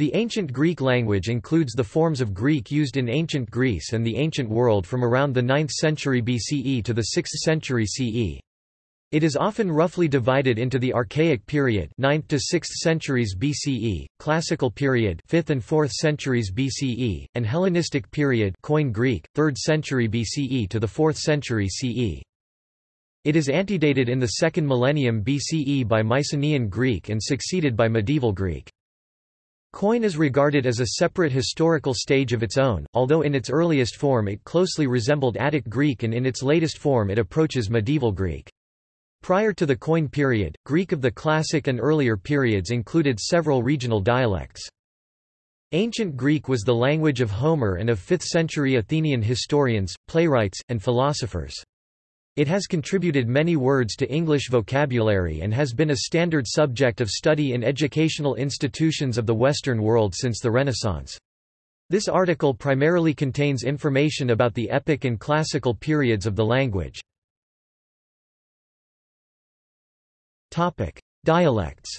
The ancient Greek language includes the forms of Greek used in ancient Greece and the ancient world from around the 9th century BCE to the 6th century CE. It is often roughly divided into the Archaic period 9th to 6th centuries BCE, Classical period 5th and 4th centuries BCE, and Hellenistic period Koine Greek, 3rd century BCE to the 4th century CE. It is antedated in the 2nd millennium BCE by Mycenaean Greek and succeeded by Medieval Greek. Koine is regarded as a separate historical stage of its own, although in its earliest form it closely resembled Attic Greek and in its latest form it approaches medieval Greek. Prior to the Koine period, Greek of the Classic and earlier periods included several regional dialects. Ancient Greek was the language of Homer and of 5th-century Athenian historians, playwrights, and philosophers. It has contributed many words to English vocabulary and has been a standard subject of study in educational institutions of the Western world since the Renaissance. This article primarily contains information about the epic and classical periods of the language. Dialects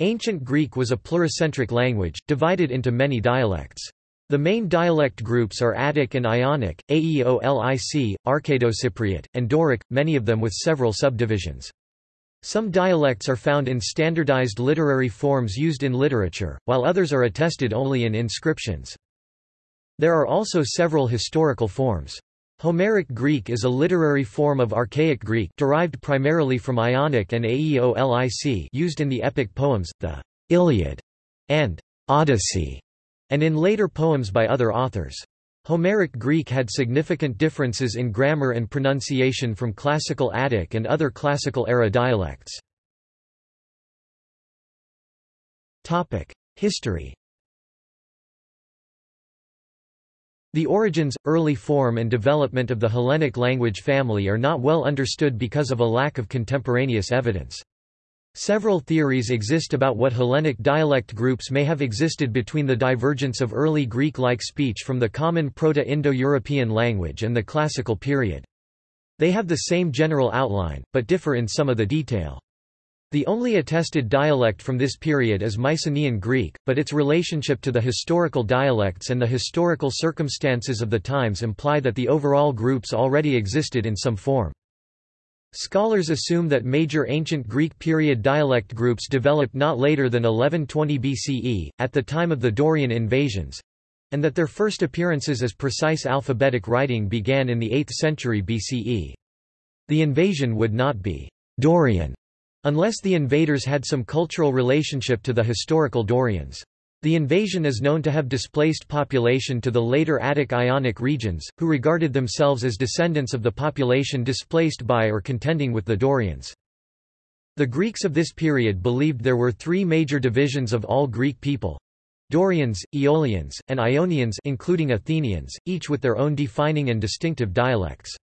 Ancient Greek was a pluricentric language, divided into many dialects. The main dialect groups are Attic and Ionic, Aeolic, Arcado-Cypriot, and Doric, many of them with several subdivisions. Some dialects are found in standardized literary forms used in literature, while others are attested only in inscriptions. There are also several historical forms. Homeric Greek is a literary form of Archaic Greek derived primarily from Ionic and Aeolic used in the epic poems, the Iliad and Odyssey and in later poems by other authors. Homeric Greek had significant differences in grammar and pronunciation from Classical Attic and other Classical-era dialects. History The origins, early form and development of the Hellenic language family are not well understood because of a lack of contemporaneous evidence. Several theories exist about what Hellenic dialect groups may have existed between the divergence of early Greek-like speech from the common Proto-Indo-European language and the Classical period. They have the same general outline, but differ in some of the detail. The only attested dialect from this period is Mycenaean Greek, but its relationship to the historical dialects and the historical circumstances of the times imply that the overall groups already existed in some form. Scholars assume that major ancient Greek period dialect groups developed not later than 1120 BCE, at the time of the Dorian invasions, and that their first appearances as precise alphabetic writing began in the 8th century BCE. The invasion would not be Dorian unless the invaders had some cultural relationship to the historical Dorians. The invasion is known to have displaced population to the later Attic Ionic regions, who regarded themselves as descendants of the population displaced by or contending with the Dorians. The Greeks of this period believed there were three major divisions of all Greek people. Dorians, Aeolians, and Ionians including Athenians, each with their own defining and distinctive dialects.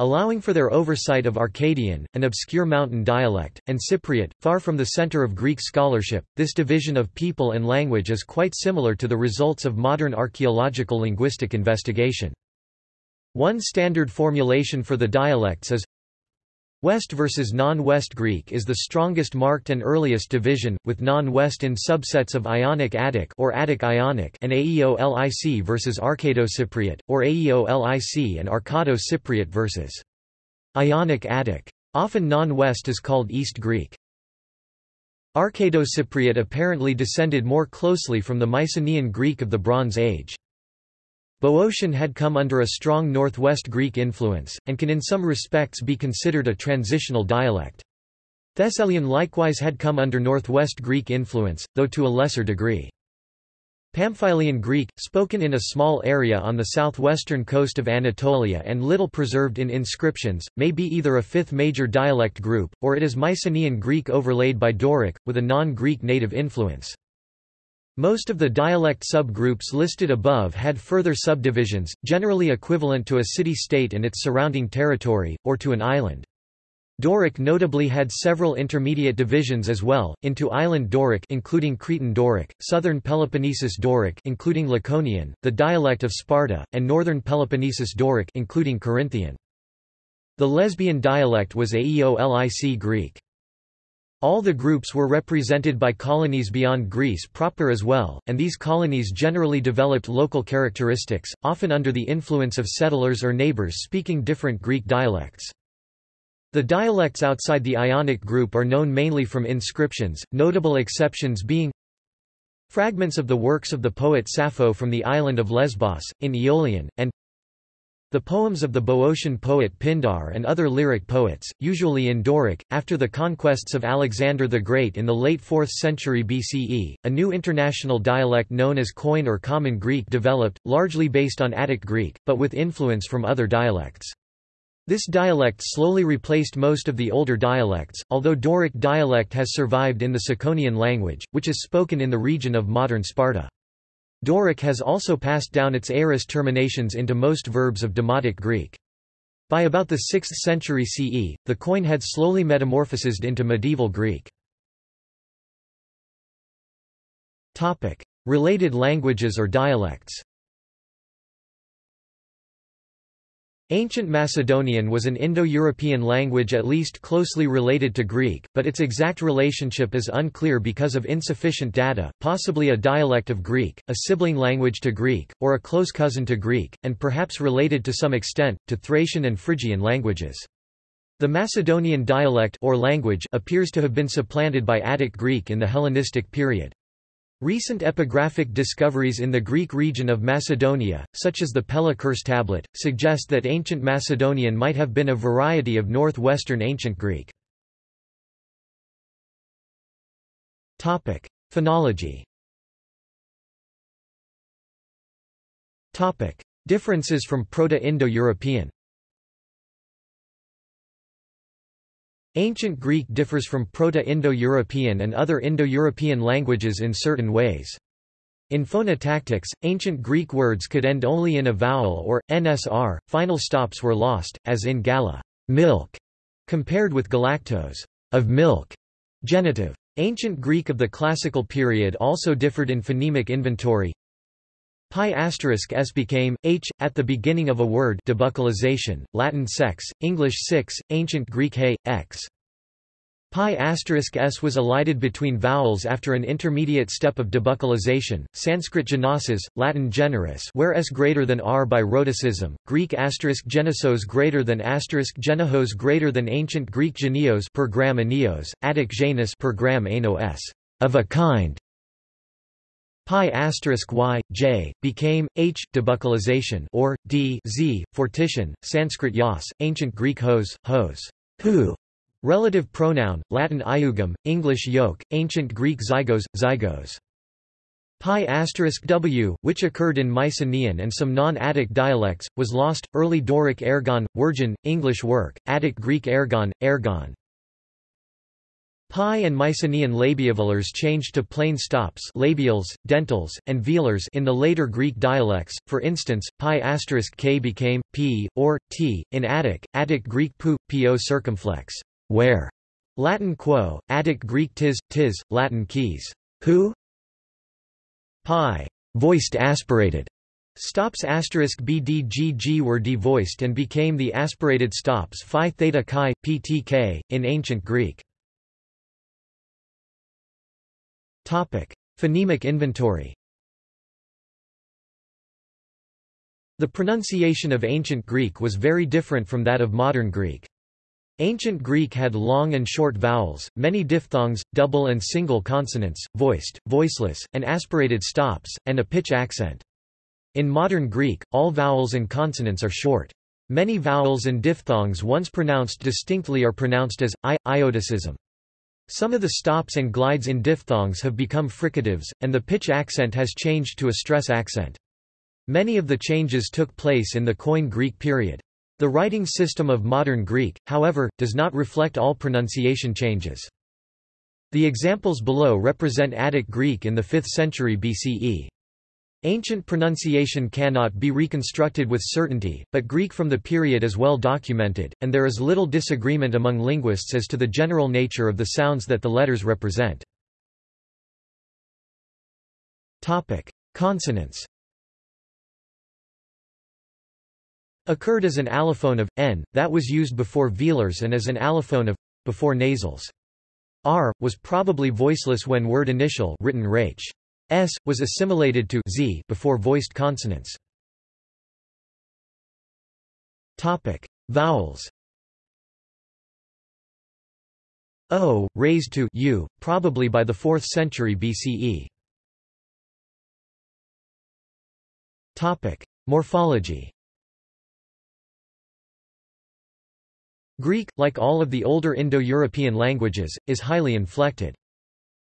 Allowing for their oversight of Arcadian, an obscure mountain dialect, and Cypriot, far from the center of Greek scholarship, this division of people and language is quite similar to the results of modern archaeological linguistic investigation. One standard formulation for the dialects is West versus non-West Greek is the strongest marked and earliest division, with non-West in subsets of Ionic Attic or Attic Ionic and Aeolic versus Arcado-Cypriot, or Aeolic and Arcado-Cypriot versus Ionic Attic. Often non-West is called East Greek. Arcado-Cypriot apparently descended more closely from the Mycenaean Greek of the Bronze Age. Boeotian had come under a strong Northwest Greek influence, and can in some respects be considered a transitional dialect. Thessalian likewise had come under Northwest Greek influence, though to a lesser degree. Pamphylian Greek, spoken in a small area on the southwestern coast of Anatolia and little preserved in inscriptions, may be either a fifth major dialect group, or it is Mycenaean Greek overlaid by Doric, with a non-Greek native influence. Most of the dialect subgroups listed above had further subdivisions, generally equivalent to a city-state and its surrounding territory, or to an island. Doric notably had several intermediate divisions as well, into Island Doric including Cretan Doric, Southern Peloponnesus Doric including Laconian, the dialect of Sparta, and Northern Peloponnesus Doric including Corinthian. The Lesbian dialect was Aeolic Greek. All the groups were represented by colonies beyond Greece proper as well, and these colonies generally developed local characteristics, often under the influence of settlers or neighbors speaking different Greek dialects. The dialects outside the Ionic group are known mainly from inscriptions, notable exceptions being fragments of the works of the poet Sappho from the island of Lesbos, in Aeolian, and the poems of the Boeotian poet Pindar and other lyric poets, usually in Doric, after the conquests of Alexander the Great in the late 4th century BCE, a new international dialect known as Koine or Common Greek developed, largely based on Attic Greek, but with influence from other dialects. This dialect slowly replaced most of the older dialects, although Doric dialect has survived in the Tsakonian language, which is spoken in the region of modern Sparta. Doric has also passed down its aorist terminations into most verbs of Demotic Greek. By about the 6th century CE, the Koine had slowly metamorphosed into medieval Greek. Related languages or dialects Ancient Macedonian was an Indo-European language at least closely related to Greek, but its exact relationship is unclear because of insufficient data, possibly a dialect of Greek, a sibling language to Greek, or a close cousin to Greek, and perhaps related to some extent, to Thracian and Phrygian languages. The Macedonian dialect or language appears to have been supplanted by Attic Greek in the Hellenistic period. Recent epigraphic discoveries in the Greek region of Macedonia, such as the Pella curse tablet, suggest that ancient Macedonian might have been a variety of northwestern ancient Greek. Topic: Phonology Topic: Differences from Proto-Indo-European Ancient Greek differs from Proto-Indo-European and other Indo-European languages in certain ways. In phonotactics, ancient Greek words could end only in a vowel or, nsr, final stops were lost, as in gala milk", compared with galaktos of milk", genitive. Ancient Greek of the classical period also differed in phonemic inventory. PIE asterisk s became h at the beginning of a word debuccalization, Latin sex, English six, Ancient Greek he, x. PIE asterisk s was elided between vowels after an intermediate step of debuccalization. Sanskrit genosis, Latin generis, where s greater than r by rhotacism. Greek asterisk genisos greater than asterisk genihos greater than Ancient Greek genios per gram anios, Attic genus per gram ano s, of a kind. PIE asterisk y, j, became, h, debuccalization or, d z, fortition, Sanskrit yas, ancient Greek hos, hos, who, relative pronoun, Latin iugum, English yoke, ancient Greek zygos, zygos. PIE asterisk w, which occurred in Mycenaean and some non-Attic dialects, was lost. Early Doric ergon, wirgon, English work, Attic Greek ergon, ergon. PIE and Mycenaean labiovelars changed to plain stops labials, dentals, and velars in the later Greek dialects, for instance, PIE asterisk k became, p, or, t, in Attic, Attic Greek pu, po circumflex, where, Latin quo, Attic Greek tis, tis, Latin keys, who, PIE, voiced aspirated, Stops asterisk bdgg were devoiced and became the aspirated stops phi theta chi, ptk, in ancient Greek. Phonemic inventory The pronunciation of Ancient Greek was very different from that of modern Greek. Ancient Greek had long and short vowels, many diphthongs, double and single consonants, voiced, voiceless, and aspirated stops, and a pitch accent. In modern Greek, all vowels and consonants are short. Many vowels and diphthongs once pronounced distinctly are pronounced as i, iotacism. Some of the stops and glides in diphthongs have become fricatives, and the pitch accent has changed to a stress accent. Many of the changes took place in the Koine Greek period. The writing system of modern Greek, however, does not reflect all pronunciation changes. The examples below represent Attic Greek in the 5th century BCE. Ancient pronunciation cannot be reconstructed with certainty, but Greek from the period is well documented, and there is little disagreement among linguists as to the general nature of the sounds that the letters represent. Consonants Occurred as an allophone of, n, that was used before velars and as an allophone of, before nasals. r was probably voiceless when word initial written rach. S was assimilated to z before voiced consonants. Vowels. O raised to u, probably by the 4th century BCE. Topic: Morphology. Greek, like all of the older Indo-European languages, is highly inflected.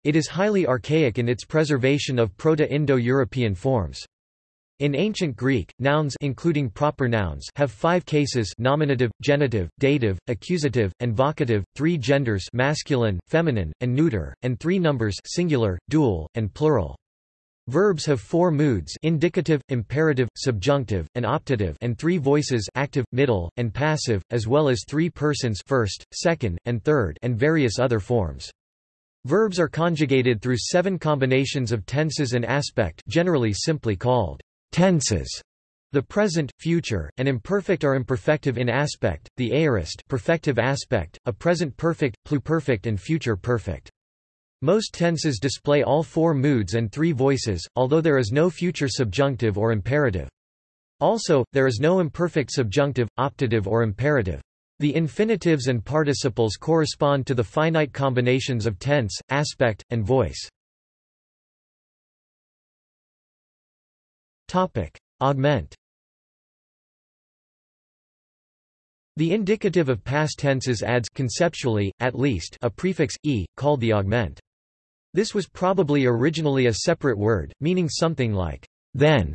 It is highly archaic in its preservation of Proto-Indo-European forms. In ancient Greek, nouns including proper nouns have five cases nominative, genitive, dative, accusative, and vocative, three genders masculine, feminine, and neuter, and three numbers singular, dual, and plural. Verbs have four moods indicative, imperative, subjunctive, and optative and three voices active, middle, and passive, as well as three persons first, second, and third and various other forms. Verbs are conjugated through seven combinations of tenses and aspect generally simply called Tenses the present, future, and imperfect are imperfective in aspect, the aorist perfective aspect, a present perfect, pluperfect and future perfect. Most tenses display all four moods and three voices, although there is no future subjunctive or imperative. Also, there is no imperfect subjunctive, optative or imperative. The infinitives and participles correspond to the finite combinations of tense, aspect, and voice. Topic: Augment. The indicative of past tenses adds conceptually, at least, a prefix e, called the augment. This was probably originally a separate word, meaning something like then,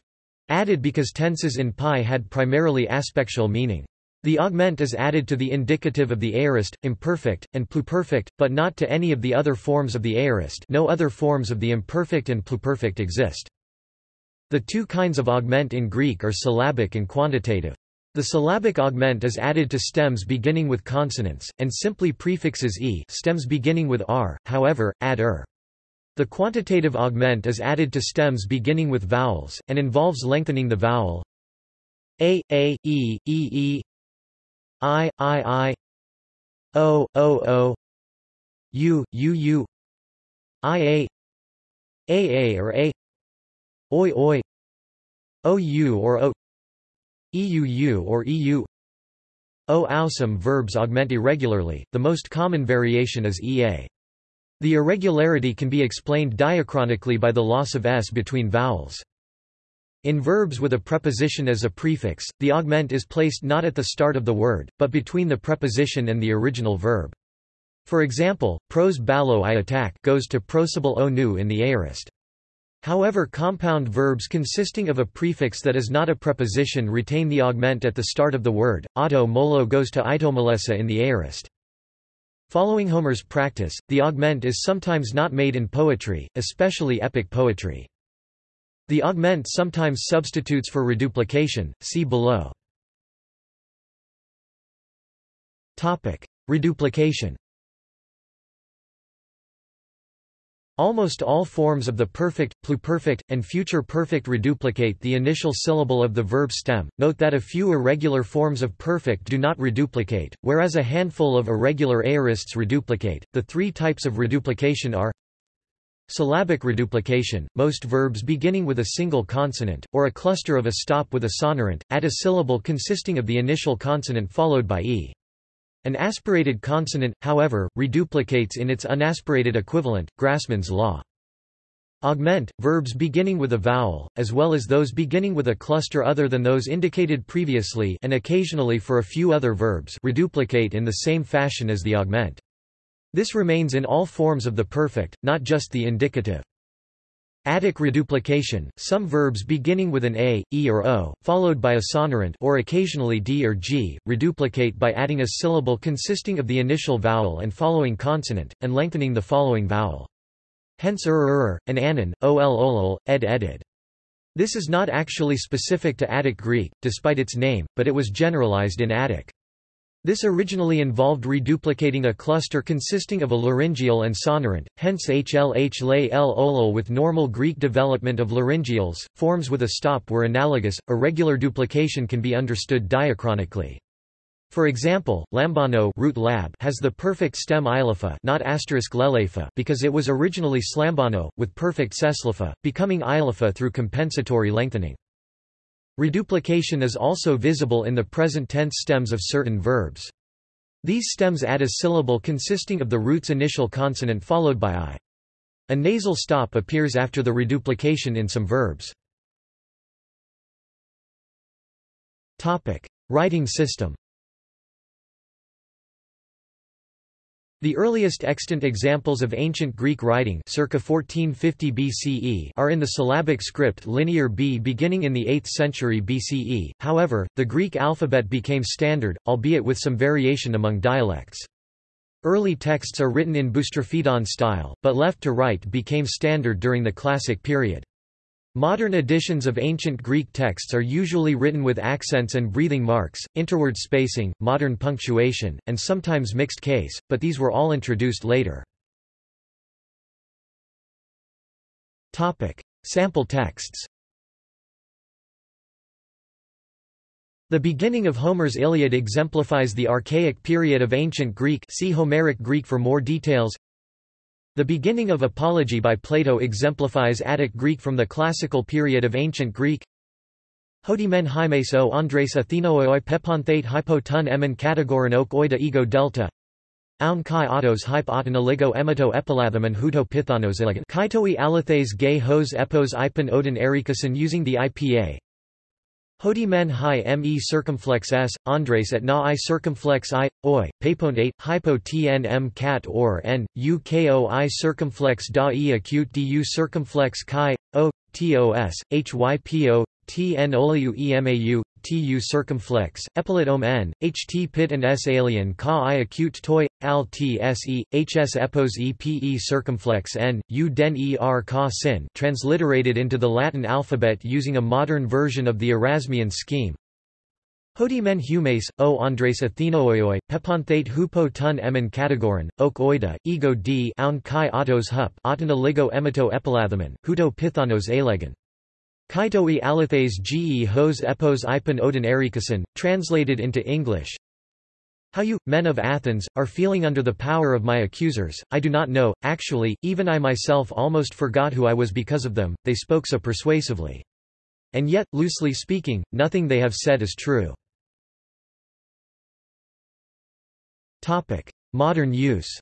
added because tenses in PIE had primarily aspectual meaning. The augment is added to the indicative of the aorist, imperfect, and pluperfect, but not to any of the other forms of the aorist no other forms of the imperfect and pluperfect exist. The two kinds of augment in Greek are syllabic and quantitative. The syllabic augment is added to stems beginning with consonants, and simply prefixes e stems beginning with r, however, add er. The quantitative augment is added to stems beginning with vowels, and involves lengthening the vowel a, a, e, e, e, i, i, i, o, o, o, u, u, u, i, a, a, a or a oi oi ou or o euu or eu o awesome verbs augment irregularly, the most common variation is ea. The irregularity can be explained diachronically by the loss of s between vowels. In verbs with a preposition as a prefix, the augment is placed not at the start of the word, but between the preposition and the original verb. For example, pros balo i attack goes to prosible o nu in the aorist. However compound verbs consisting of a prefix that is not a preposition retain the augment at the start of the word, auto molo goes to itomalesa in the aorist. Following Homer's practice, the augment is sometimes not made in poetry, especially epic poetry. The augment sometimes substitutes for reduplication, see below. Reduplication Almost all forms of the perfect, pluperfect, and future perfect reduplicate the initial syllable of the verb stem. Note that a few irregular forms of perfect do not reduplicate, whereas a handful of irregular aorists reduplicate. The three types of reduplication are Syllabic reduplication, most verbs beginning with a single consonant, or a cluster of a stop with a sonorant, add a syllable consisting of the initial consonant followed by e. An aspirated consonant, however, reduplicates in its unaspirated equivalent, Grassmann's law. Augment, verbs beginning with a vowel, as well as those beginning with a cluster other than those indicated previously and occasionally for a few other verbs reduplicate in the same fashion as the augment. This remains in all forms of the perfect, not just the indicative. Attic reduplication, some verbs beginning with an a, e or o, followed by a sonorant or occasionally d or g, reduplicate by adding a syllable consisting of the initial vowel and following consonant, and lengthening the following vowel. Hence er, er, er, ur ur, and anon, ol olol, ed edid. This is not actually specific to Attic Greek, despite its name, but it was generalized in Attic. This originally involved reduplicating a cluster consisting of a laryngeal and sonorant, hence HLH lay L with normal Greek development of laryngeals, forms with a stop were analogous, irregular duplication can be understood diachronically. For example, lambano root lab has the perfect stem ilepha not asterisk lelepha because it was originally slambano, with perfect seslepha, becoming ilepha through compensatory lengthening. Reduplication is also visible in the present tense stems of certain verbs. These stems add a syllable consisting of the root's initial consonant followed by i. A nasal stop appears after the reduplication in some verbs. Writing system The earliest extant examples of ancient Greek writing circa 1450 BCE are in the syllabic script Linear B beginning in the 8th century BCE, however, the Greek alphabet became standard, albeit with some variation among dialects. Early texts are written in boustrophedon style, but left to right became standard during the Classic period. Modern editions of ancient Greek texts are usually written with accents and breathing marks, interword spacing, modern punctuation, and sometimes mixed case, but these were all introduced later. Sample texts The beginning of Homer's Iliad exemplifies the archaic period of ancient Greek see Homeric Greek for more details the beginning of Apology by Plato exemplifies Attic Greek from the classical period of ancient Greek. Hodi men hymes o Andres Athenooi peponthate hypo tun emen categoran ok oida ego delta. Aun kai autos hype autonoligo emito epilathaman huto pithanos elegant. Kaitoi alathes gay hos epos ipon odin erikason using the IPA. Hodi men hi me circumflex s, Andres at na i circumflex i, oi, paypont 8, hypo tnm cat or n, circumflex da e acute du circumflex chi, o, tos, hypo, tn oliu emau, tu circumflex, epilet om n, ht pit and s alien ka i acute toi, al tse, hs epos epe circumflex n, u den er ka sin transliterated into the Latin alphabet using a modern version of the Erasmian scheme. Hodi men humes, o Andres Athenoioi, peponthate hupo tun emen categoran, ok oida, ego d aun kai autos hup autina ligo emito epilathamen, huto pithanos elegan. Kaitoi alithes ge hos epos ipon odin erikason, translated into English. How you, men of Athens, are feeling under the power of my accusers, I do not know, actually, even I myself almost forgot who I was because of them, they spoke so persuasively. And yet, loosely speaking, nothing they have said is true. Modern use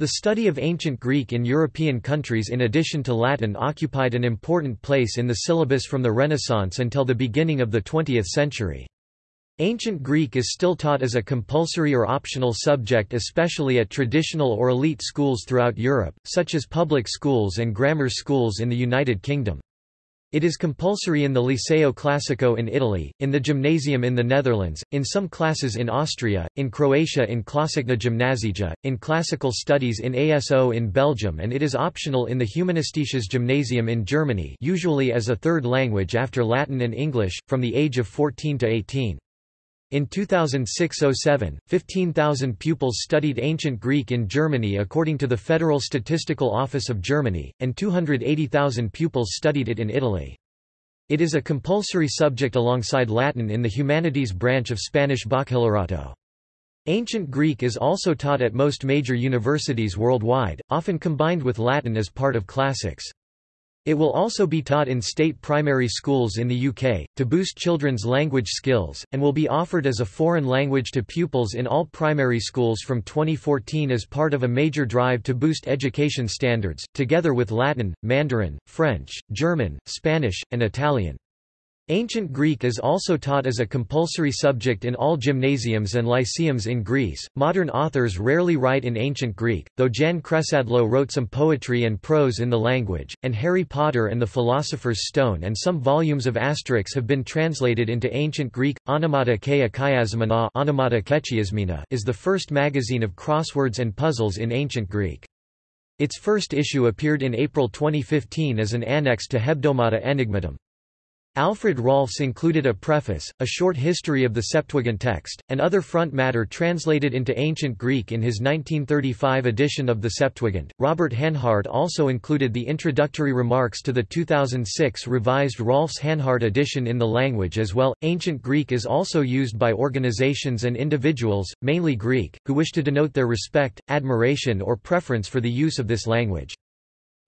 The study of ancient Greek in European countries in addition to Latin occupied an important place in the syllabus from the Renaissance until the beginning of the 20th century. Ancient Greek is still taught as a compulsory or optional subject especially at traditional or elite schools throughout Europe, such as public schools and grammar schools in the United Kingdom. It is compulsory in the Liceo Classico in Italy, in the Gymnasium in the Netherlands, in some classes in Austria, in Croatia in Klasicna Gymnasija, in classical studies in ASO in Belgium and it is optional in the Humanistisches Gymnasium in Germany usually as a third language after Latin and English, from the age of 14 to 18. In 2006–07, 15,000 pupils studied Ancient Greek in Germany according to the Federal Statistical Office of Germany, and 280,000 pupils studied it in Italy. It is a compulsory subject alongside Latin in the humanities branch of Spanish Bachillerato. Ancient Greek is also taught at most major universities worldwide, often combined with Latin as part of classics. It will also be taught in state primary schools in the UK, to boost children's language skills, and will be offered as a foreign language to pupils in all primary schools from 2014 as part of a major drive to boost education standards, together with Latin, Mandarin, French, German, Spanish, and Italian. Ancient Greek is also taught as a compulsory subject in all gymnasiums and lyceums in Greece. Modern authors rarely write in Ancient Greek, though Jan Kresadlo wrote some poetry and prose in the language, and Harry Potter and the Philosopher's Stone and some volumes of Asterix have been translated into Ancient Greek. Onomata Kea Chiasmina is the first magazine of crosswords and puzzles in Ancient Greek. Its first issue appeared in April 2015 as an annex to Hebdomada Aenigmatum. Alfred Rahlfs included a preface, a short history of the Septuagint text, and other front matter translated into Ancient Greek in his 1935 edition of the Septuagint. Robert Hanhart also included the introductory remarks to the 2006 revised Rahlfs Hanhart edition in the language as well. Ancient Greek is also used by organizations and individuals, mainly Greek, who wish to denote their respect, admiration, or preference for the use of this language.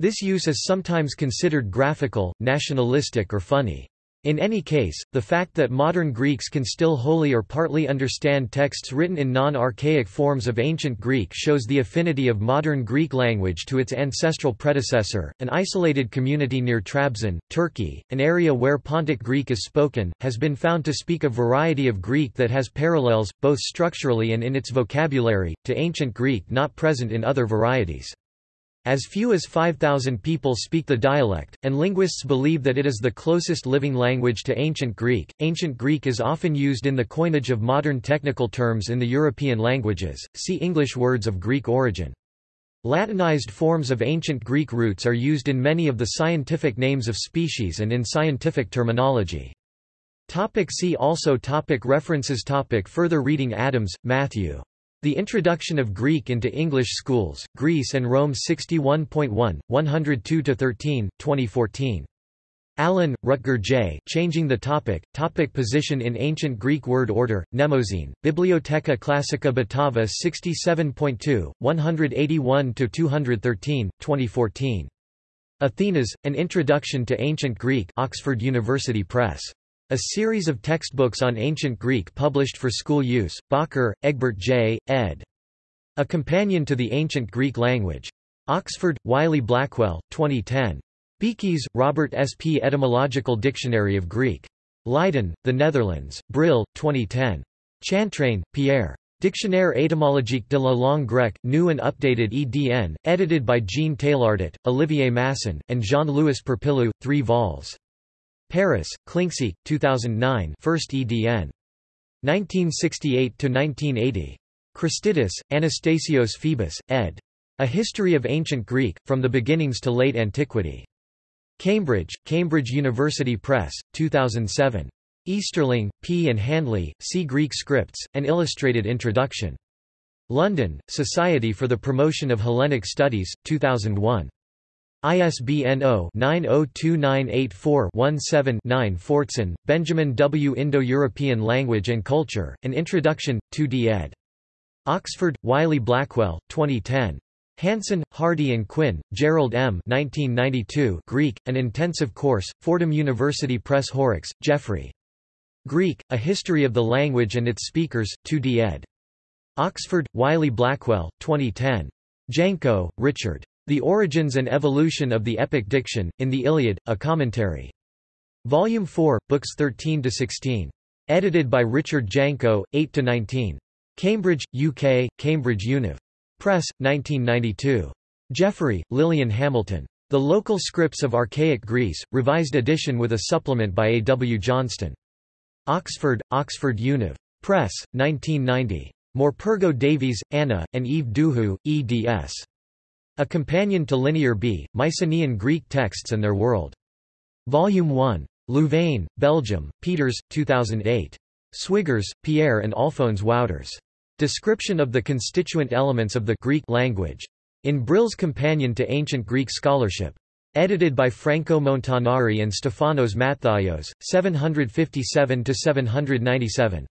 This use is sometimes considered graphical, nationalistic or funny. In any case, the fact that modern Greeks can still wholly or partly understand texts written in non-archaic forms of ancient Greek shows the affinity of modern Greek language to its ancestral predecessor. An isolated community near Trabzon, Turkey, an area where Pontic Greek is spoken, has been found to speak a variety of Greek that has parallels, both structurally and in its vocabulary, to ancient Greek not present in other varieties. As few as 5,000 people speak the dialect, and linguists believe that it is the closest living language to Ancient Greek. Ancient Greek is often used in the coinage of modern technical terms in the European languages. See English words of Greek origin. Latinized forms of ancient Greek roots are used in many of the scientific names of species and in scientific terminology. Topic see also topic References topic Further reading Adams, Matthew. The Introduction of Greek into English Schools, Greece and Rome 61.1, 102-13, 2014. Allen, Rutger J. Changing the Topic, Topic Position in Ancient Greek Word Order, Mnemosyne, Bibliotheca Classica Batava 67.2, 181-213, 2014. Athenaze, An Introduction to Ancient Greek Oxford University Press. A series of textbooks on ancient Greek published for school use, Bakker, Egbert J., ed. A Companion to the Ancient Greek Language. Oxford, Wiley-Blackwell, 2010. Beekes, Robert S. P. Etymological Dictionary of Greek. Leiden, The Netherlands, Brill, 2010. Chantraine, Pierre. Dictionnaire étymologique de la langue grecque, new and updated EDN, edited by Jean Taillardat, Olivier Masson, and Jean-Louis Perpillou, 3 vols. Paris, Klincksieck, 2009 first EDN. 1968–1980. Christidis, Anastasios Phoebus, ed. A History of Ancient Greek, From the Beginnings to Late Antiquity. Cambridge, Cambridge University Press, 2007. Easterling, P. and Handley, C. Greek Scripts, An Illustrated Introduction. London, Society for the Promotion of Hellenic Studies, 2001. ISBN 0-902984-17-9 Fortson, Benjamin W. Indo-European Language and Culture, An Introduction, 2d ed. Oxford, Wiley-Blackwell, 2010. Hanson, Hardy and Quinn, Gerald M. 1992 Greek, An Intensive Course, Fordham University Press Horrocks, Geoffrey. Greek, A History of the Language and Its Speakers, 2d ed. Oxford, Wiley-Blackwell, 2010. Janko, Richard. The Origins and Evolution of the Epic Diction, in the Iliad, a Commentary. Volume 4, Books 13–16. Edited by Richard Janko, 8–19. Cambridge, UK, Cambridge Univ. Press, 1992. Jeffery, Lilian Hamilton. The Local Scripts of Archaic Greece, revised edition with a supplement by A. W. Johnston. Oxford, Oxford Univ. Press, 1990. Morpurgo Davies, Anna, and Yves Duhoux, eds. A Companion to Linear B, Mycenaean Greek Texts and Their World. Volume 1. Louvain, Belgium, Peeters, 2008. Swiggers, Pierre and Alphonse Wouters. Description of the constituent elements of the Greek language. In Brill's Companion to Ancient Greek Scholarship. Edited by Franco Montanari and Stefanos Matthaios, 757–797.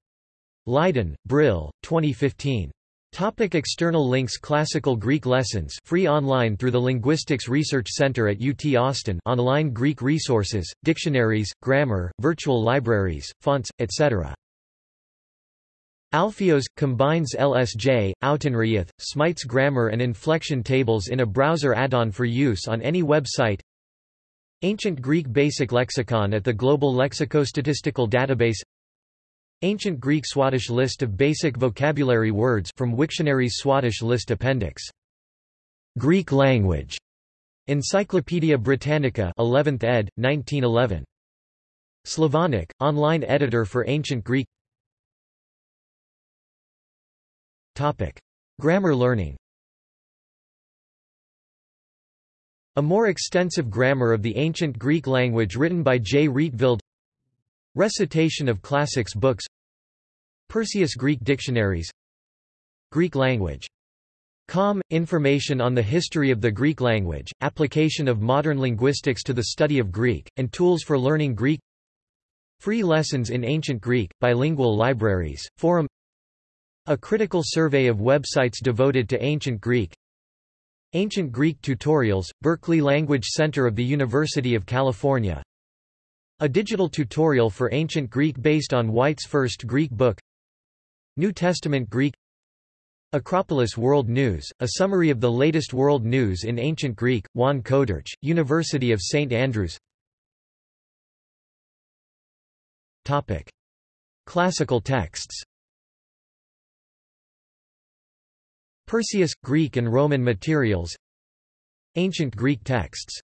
Leiden, Brill, 2015. Topic external links Classical Greek lessons free online through the Linguistics Research Center at UT Austin online Greek resources, dictionaries, grammar, virtual libraries, fonts, etc. Alpheios – combines LSJ, Autenrieth, Smyth's grammar and inflection tables in a browser add-on for use on any website Ancient Greek Basic Lexicon at the Global Lexicostatistical Database Ancient Greek Swadesh list of basic vocabulary words from Wiktionary's Swadesh list appendix. Greek language. Encyclopædia Britannica 11th ed., 1911. Slavonic, online editor for Ancient Greek Topic. Grammar learning A more extensive grammar of the ancient Greek language written by J. Rietveld Recitation of classics books. Perseus Greek dictionaries. Greek language. Com. Information on the history of the Greek language, application of modern linguistics to the study of Greek, and tools for learning Greek. Free lessons in ancient Greek, bilingual libraries, forum. A critical survey of websites devoted to ancient Greek. Ancient Greek tutorials, Berkeley Language Center of the University of California a digital tutorial for ancient Greek based on White's first Greek book New Testament Greek Acropolis World News, a summary of the latest world news in ancient Greek, Juan Coderch, University of St. Andrews Topic. Classical texts Perseus, Greek and Roman materials Ancient Greek texts